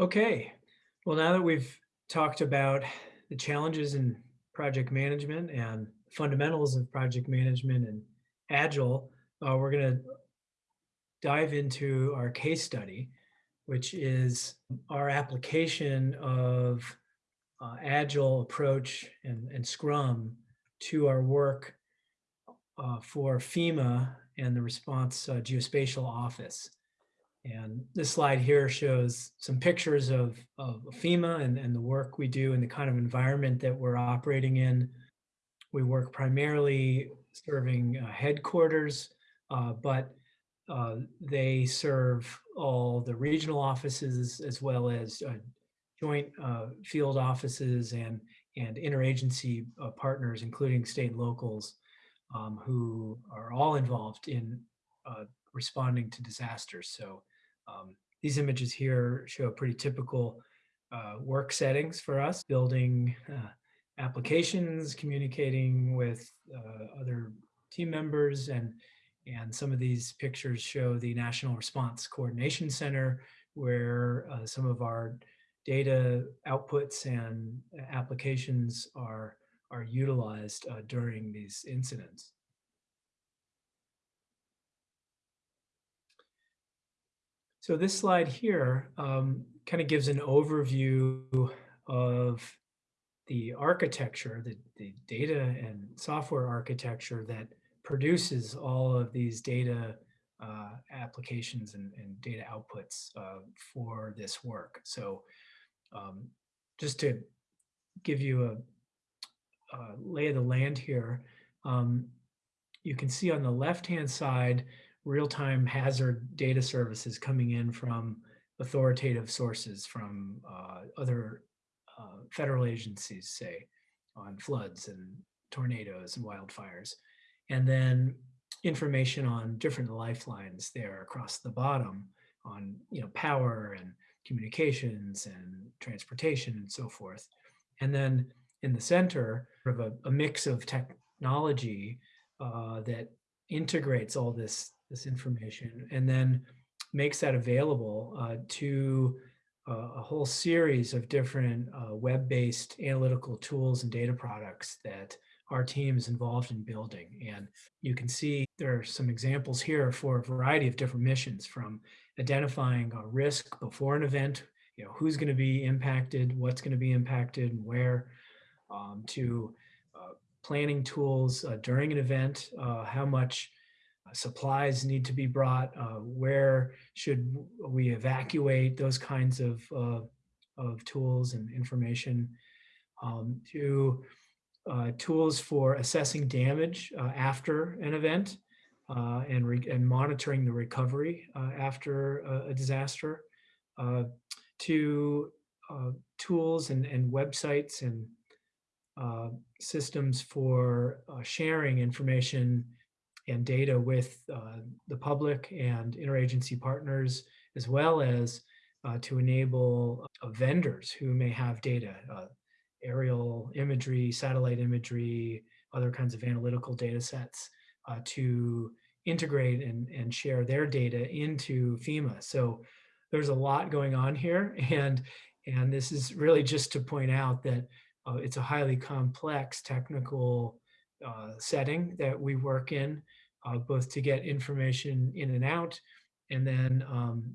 Okay, well, now that we've talked about the challenges in project management and fundamentals of project management and Agile, uh, we're going to dive into our case study, which is our application of uh, Agile approach and, and Scrum to our work uh, for FEMA and the response uh, geospatial office. And this slide here shows some pictures of, of FEMA and, and the work we do and the kind of environment that we're operating in. We work primarily serving uh, headquarters, uh, but uh, they serve all the regional offices as well as uh, joint uh, field offices and, and interagency uh, partners, including state and locals, um, who are all involved in responding to disasters. So um, these images here show pretty typical uh, work settings for us, building uh, applications, communicating with uh, other team members, and, and some of these pictures show the National Response Coordination Center, where uh, some of our data outputs and applications are, are utilized uh, during these incidents. So this slide here um, kind of gives an overview of the architecture, the, the data and software architecture that produces all of these data uh, applications and, and, data outputs uh, for this work. So um, just to give you a, a, lay of the land here, um, you can see on the left-hand side, real-time hazard data services coming in from authoritative sources from uh, other uh, federal agencies, say, on floods and tornadoes and wildfires. And then information on different lifelines there across the bottom on you know power and communications and transportation and so forth. And then in the center, of a, a mix of technology uh, that integrates all this this information and then makes that available uh, to uh, a whole series of different uh, web-based analytical tools and data products that our team is involved in building. And you can see there are some examples here for a variety of different missions from identifying a risk before an event, you know, who's going to be impacted, what's going to be impacted and where, um, to uh, planning tools uh, during an event, uh, how much supplies need to be brought, uh, where should we evacuate, those kinds of, uh, of tools and information, um, to uh, tools for assessing damage uh, after an event uh, and, and monitoring the recovery uh, after a, a disaster, to tools and, and websites and systems for sharing information and data with uh, the public and interagency partners, as well as uh, to enable uh, vendors who may have data, uh, aerial imagery, satellite imagery, other kinds of analytical data sets uh, to integrate and, and share their data into FEMA. So there's a lot going on here. And, and this is really just to point out that uh, it's a highly complex technical uh, setting that we work in, uh, both to get information in and out, and then um,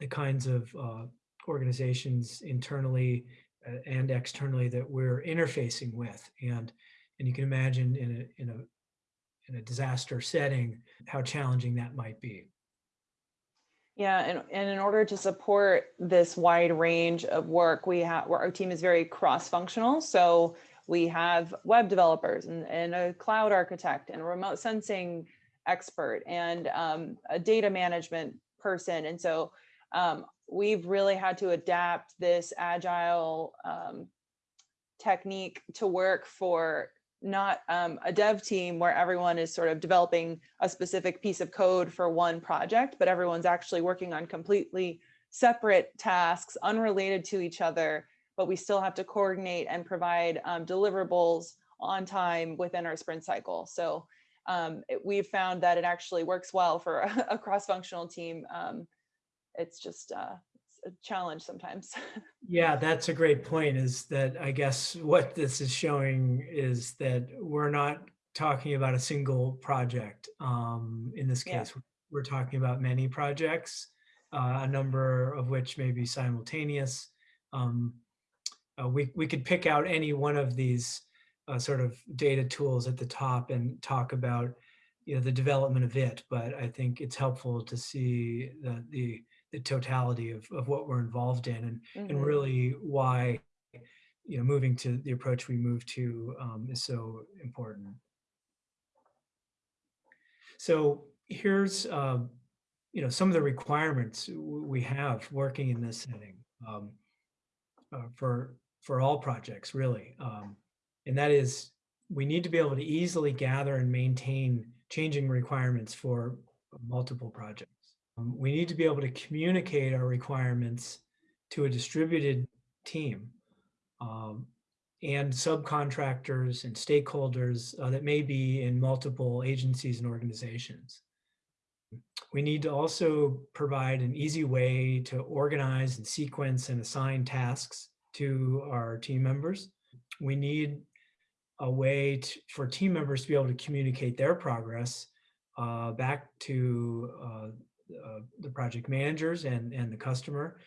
the kinds of uh, organizations internally uh, and externally that we're interfacing with. And, and you can imagine in a, in a, in a disaster setting, how challenging that might be. Yeah, and, and in order to support this wide range of work, we have our team is very cross-functional. So we have web developers and, and a cloud architect and a remote sensing expert and um, a data management person. And so um, we've really had to adapt this agile um, technique to work for not um, a dev team where everyone is sort of developing a specific piece of code for one project, but everyone's actually working on completely separate tasks unrelated to each other but we still have to coordinate and provide um, deliverables on time within our sprint cycle. So um, it, we've found that it actually works well for a, a cross-functional team. Um, it's just, uh, it's, a challenge sometimes. Yeah, that's a great point is that I guess what this is showing is that we're not talking about a single project. Um, in this Yeah. case, we're talking about many projects, uh, a number of which may be simultaneous. Um, uh, we, we could pick out any one of these uh, sort of data tools at the top and talk about you know, the development of it, but I think it's helpful to see the, the, the totality of, of what we're involved in and, and Mhm. really why, you know, moving to the approach we move to um, is so important. So here's, um, you know, some of the requirements we have working in this setting um, uh, for for all projects, really, um, and that is we need to be able to easily gather and maintain changing requirements for multiple projects. Um, we need to be able to communicate our requirements to a distributed team um, and subcontractors and stakeholders uh, that may be in multiple agencies and organizations. We need to also provide an easy way to organize and sequence and assign tasks to our team members. We need a way to, for team members to be able to communicate their progress uh, back to uh, uh, the project managers and, and the customer,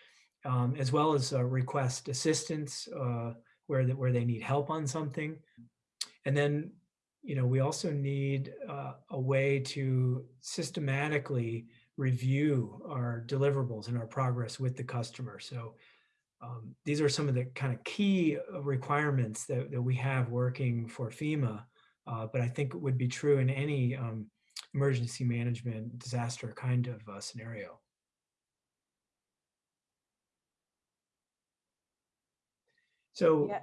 um, as well as request assistance uh, where, the, where they need help on something. And then, you know, we also need uh, a way to systematically review our deliverables and our progress with the customer. So um, these are some of the kind of key uh, requirements that, that we have working for FEMA, uh, but I think it would be true in any um, emergency management disaster kind of uh, scenario. So Yeah.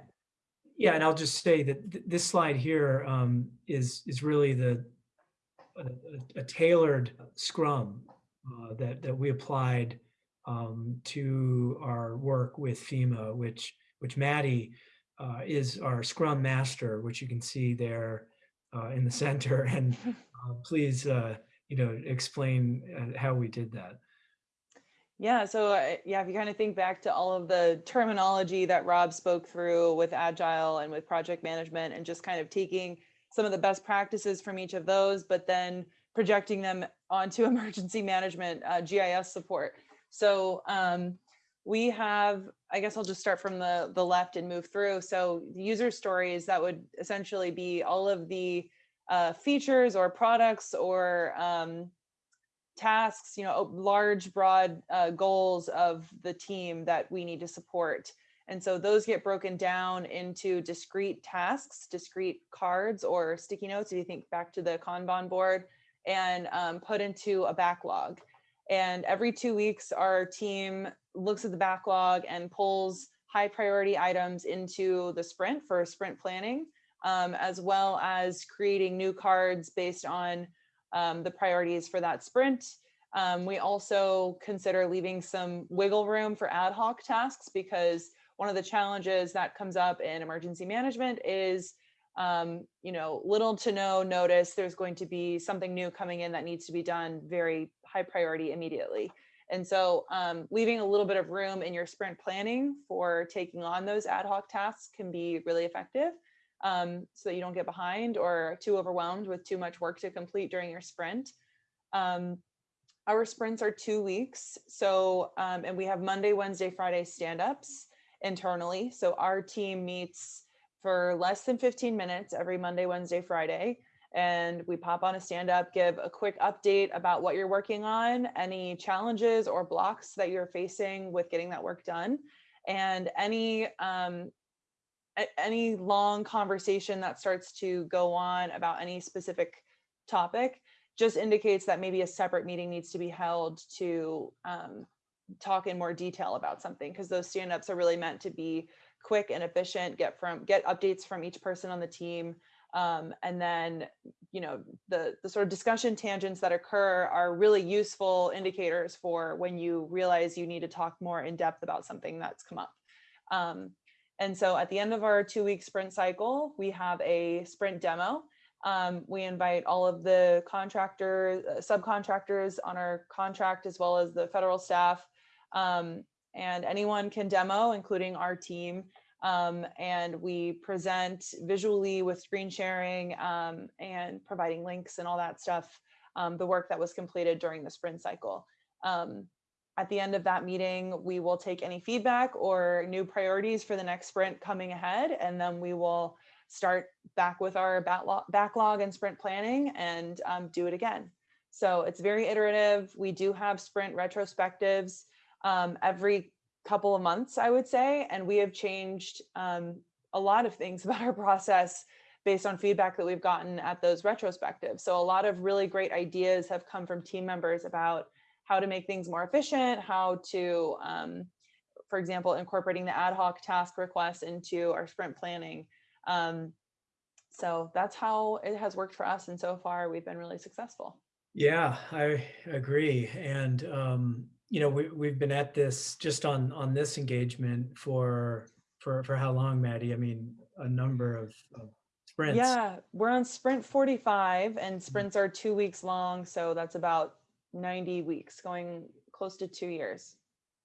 yeah, and I'll just say that th- this slide here um, is is really the a, a- a tailored Scrum uh, that that we applied um, to our work with FEMA, which which Maddie uh, is our Scrum Master, which you can see there uh, in the center. And uh, please, uh, you know, explain uh, how we did that. Yeah, so uh, yeah, if you kind of think back to all of the terminology that Rob spoke through with Agile and with project management and just kind of taking some of the best practices from each of those, but then projecting them onto emergency management uh, GIS support. So um, we have, I guess I'll just start from the, the left and move through. So user stories, that would essentially be all of the uh, features or products or um, tasks, you know, large, broad uh, goals of the team that we need to support. And so those get broken down into discrete tasks, discrete cards or sticky notes, if you think back to the Kanban board, and um, put into a backlog. And every two weeks, our team looks at the backlog and pulls high priority items into the sprint for sprint planning, um, as well as creating new cards based on um, the priorities for that sprint. Um, we also consider leaving some wiggle room for ad hoc tasks because one of the challenges that comes up in emergency management is um, you know, little to no notice, there's going to be something new coming in that needs to be done very high priority immediately. And so um, leaving a little bit of room in your sprint planning for taking on those ad hoc tasks can be really effective um, so that you don't get behind or too overwhelmed with too much work to complete during your sprint. Um, our sprints are two weeks. So, um, and we have Monday, Wednesday, Friday stand-ups internally. So our team meets for less than 15 minutes every Monday, Wednesday, Friday. And we pop on a stand up, give a quick update about what you're working on, any challenges or blocks that you're facing with getting that work done, and any um, any long conversation that starts to go on about any specific topic just indicates that maybe a separate meeting needs to be held to um, talk in more detail about something because those stand-ups are really meant to be quick and efficient get from get updates from each person on the team um, and then you know the the sort of discussion tangents that occur are really useful indicators for when you realize you need to talk more in depth about something that's come up. Um, and so at the end of our two week sprint cycle we have a sprint demo. Um, we invite all of the contractors, uh, subcontractors on our contract, as well as the federal staff. Um, and anyone can demo, including our team. Um, and we present visually with screen sharing um, and providing links and all that stuff, um, the work that was completed during the sprint cycle. Um, at the end of that meeting, we will take any feedback or new priorities for the next sprint coming ahead, and then we will start back with our backlog, and sprint planning and um, do it again. So it's very iterative. We do have sprint retrospectives um, every couple of months, I would say, and we have changed um, a lot of things about our process based on feedback that we've gotten at those retrospectives. So a lot of really great ideas have come from team members about how to make things more efficient, how to, um, for example, incorporating the ad hoc task requests into our sprint planning. Um, so that's how it has worked for us. And so far we've been really successful. Yeah, I agree. And, um, you know, we, we've been at this just on, on this engagement for, for, for how long, Maddie? I mean, a number of, of sprints. Yeah, we're on sprint 45 and sprints are two weeks long. So that's about 90 weeks, going close to two years.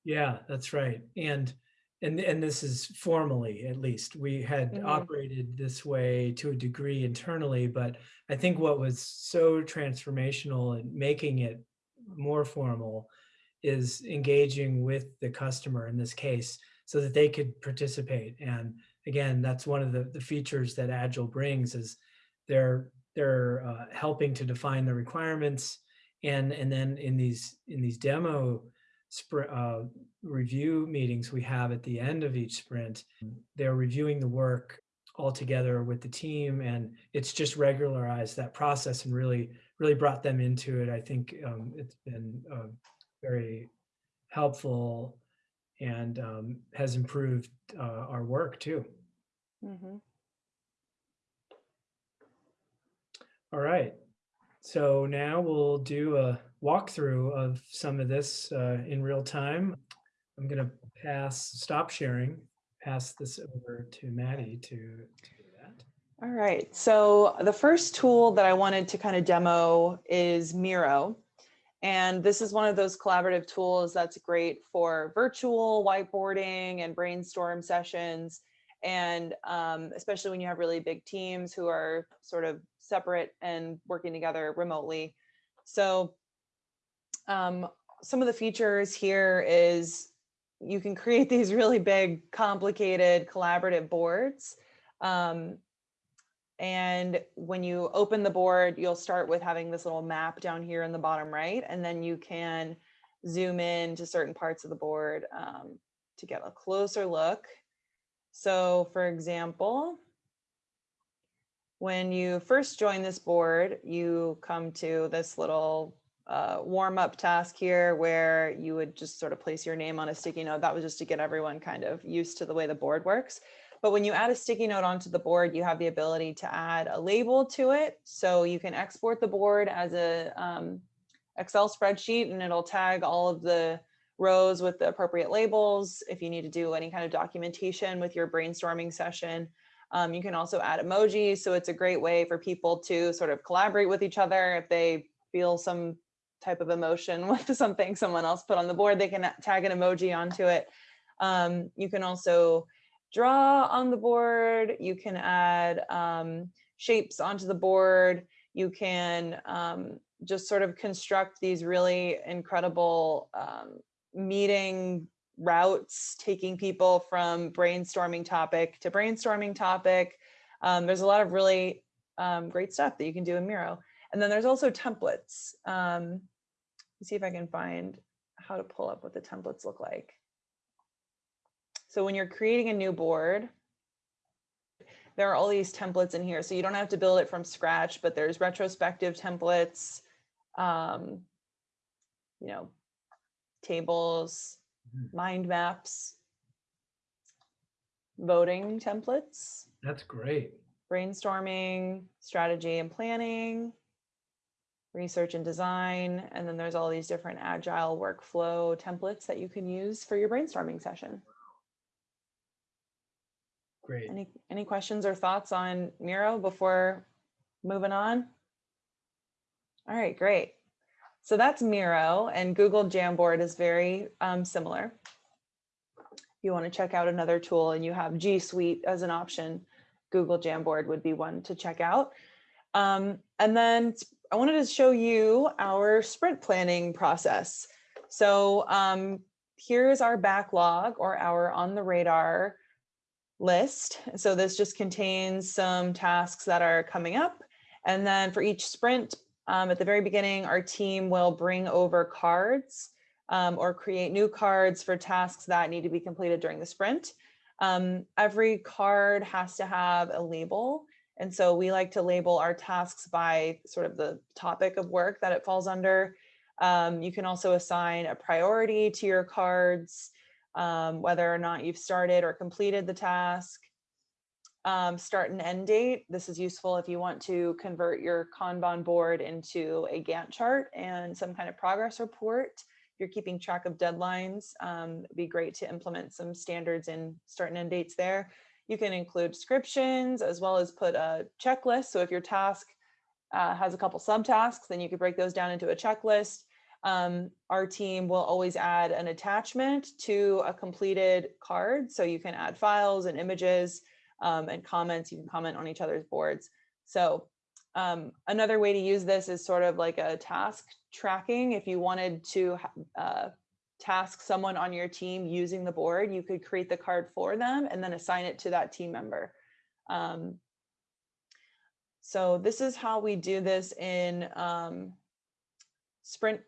Yeah, that's right. And and and this is formally at least we had Mhm. operated this way to a degree internally, but I think what was so transformational and making it more formal is engaging with the customer in this case so that they could participate. And again, that's one of the, the features that Agile brings is they're they're uh, helping to define the requirements and and then in these in these demo uh, review meetings we have at the end of each sprint, they're reviewing the work all together with the team and it's just regularized that process and really really brought them into it. I think um, it's been uh, very helpful and um, has improved uh, our work too. Mhm. All right. So now we'll do a walkthrough of some of this uh, in real time. I'm going to pass, stop sharing, pass this over to Maddie to, to do that. All right, so the first tool that I wanted to kind of demo is Miro. And this is one of those collaborative tools that's great for virtual whiteboarding and brainstorm sessions. And um, especially when you have really big teams who are sort of separate and working together remotely. So um, some of the features here is you can create these really big, complicated collaborative boards. Um, and when you open the board, you'll start with having this little map down here in the bottom right, and then you can zoom in to certain parts of the board um, to get a closer look. So for example, when you first join this board, you come to this little uh, warm up task here where you would just sort of place your name on a sticky note. That was just to get everyone kind of used to the way the board works. But when you add a sticky note onto the board, you have the ability to add a label to it. So you can export the board as a um, Excel spreadsheet and it'll tag all of the rows with the appropriate labels. If you need to do any kind of documentation with your brainstorming session, um, you can also add emojis. So it's a great way for people to sort of collaborate with each other. If they feel some type of emotion with something someone else put on the board, they can tag an emoji onto it. Um, you can also draw on the board. You can add um, shapes onto the board. You can um, just sort of construct these really incredible um, meeting routes, taking people from brainstorming topic to brainstorming topic. Um, there's a lot of really um, great stuff that you can do in Miro. And then there's also templates. Um, see if I can find how to pull up what the templates look like. So when you're creating a new board, there are all these templates in here. So you don't have to build it from scratch, but there's retrospective templates, um, you know, tables, Mhm. mind maps, voting templates, That's great. brainstorming, strategy and planning, research and design, and then there's all these different agile workflow templates that you can use for your brainstorming session. Great. Any, any questions or thoughts on Miro before moving on? All right, great. So that's Miro and Google Jamboard is very um, similar. If you want to check out another tool and you have G Suite as an option, Google Jamboard would be one to check out. Um, and then I wanted to show you our sprint planning process. So um, here's our backlog or our on the radar list. So this just contains some tasks that are coming up. And then for each sprint, um, at the very beginning, our team will bring over cards um, or create new cards for tasks that need to be completed during the sprint. Um, every card has to have a label. And so we like to label our tasks by sort of the topic of work that it falls under. Um, you can also assign a priority to your cards, um, whether or not you've started or completed the task. Um, start and end date. This is useful if you want to convert your Kanban board into a Gantt chart and some kind of progress report. If you're keeping track of deadlines, um, it'd be great to implement some standards in start and end dates there. You can include descriptions as well as put a checklist. So if your task uh, has a couple subtasks, then you could break those down into a checklist. Um, our team will always add an attachment to a completed card. So you can add files and images um, and comments. You can comment on each other's boards. So um, another way to use this is sort of like a task tracking. If you wanted to uh, task someone on your team using the board, you could create the card for them and then assign it to that team member. Um, so this is how we do this in um, Sprint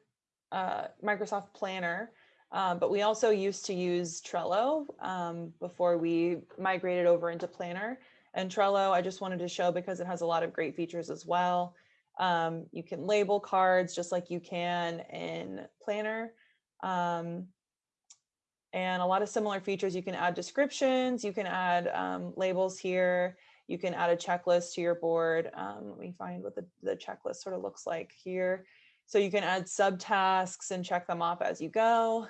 uh, Microsoft Planner. Uh, but we also used to use Trello um, before we migrated over into Planner. And Trello, I just wanted to show because it has a lot of great features as well. Um, you can label cards just like you can in Planner. Um, and a lot of similar features. You can add descriptions, you can add um, labels here, you can add a checklist to your board. Um, let me find what the, the checklist sort of looks like here. So you can add subtasks and check them off as you go.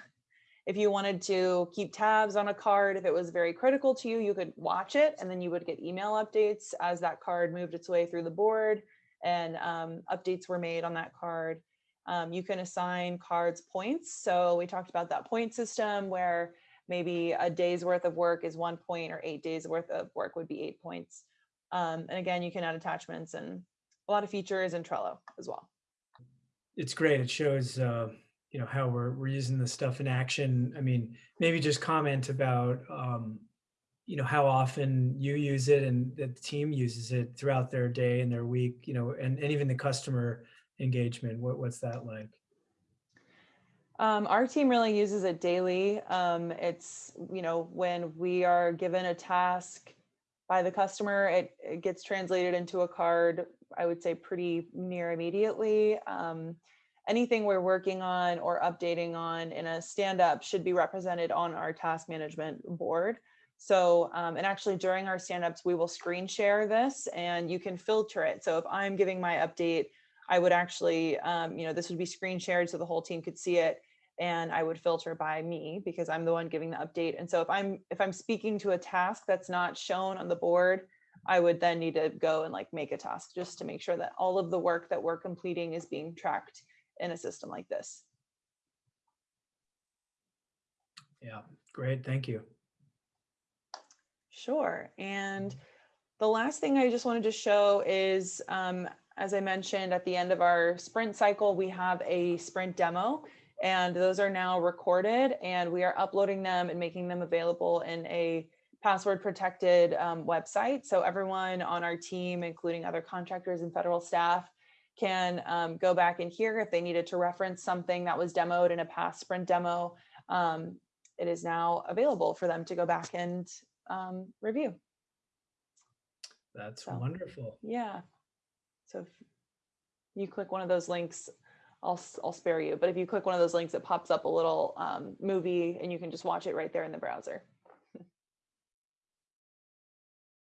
If you wanted to keep tabs on a card, if it was very critical to you, you could watch it and then you would get email updates as that card moved its way through the board and um, updates were made on that card. Um, you can assign cards points. So we talked about that point system where maybe a day's worth of work is one point or eight days worth of work would be eight points. Um, and again, you can add attachments and a lot of features in Trello as well. It's great. It shows, uh, you know, how we're, we're using this stuff in action. I mean, maybe just comment about, um, you know, how often you use it and the team uses it throughout their day and their week, you know, and, and even the customer engagement. What, what's that like? Um, our team really uses it daily. Um, it's, you know, when we are given a task by the customer, it, it gets translated into a card, I would say pretty near immediately. Um, anything we're working on or updating on in a stand up should be represented on our task management board. So, um, and actually during our stand ups, we will screen share this and you can filter it. So if I'm giving my update, I would actually, um, you know, this would be screen shared so the whole team could see it and I would filter by me because I'm the one giving the update. And so if I'm if I'm speaking to a task that's not shown on the board, I would then need to go and like make a task just to make sure that all of the work that we're completing is being tracked in a system like this. Yeah, great. Thank you. Sure. And the last thing I just wanted to show is, um, as I mentioned at the end of our sprint cycle, we have a sprint demo and those are now recorded and we are uploading them and making them available in a password protected um, website. So everyone on our team, including other contractors and federal staff, can um, go back in here if they needed to reference something that was demoed in a past sprint demo. Um, it is now available for them to go back and um, review. That's So. wonderful. Yeah. So if you click one of those links, I'll, I'll spare you. But if you click one of those links, it pops up a little um, movie and you can just watch it right there in the browser.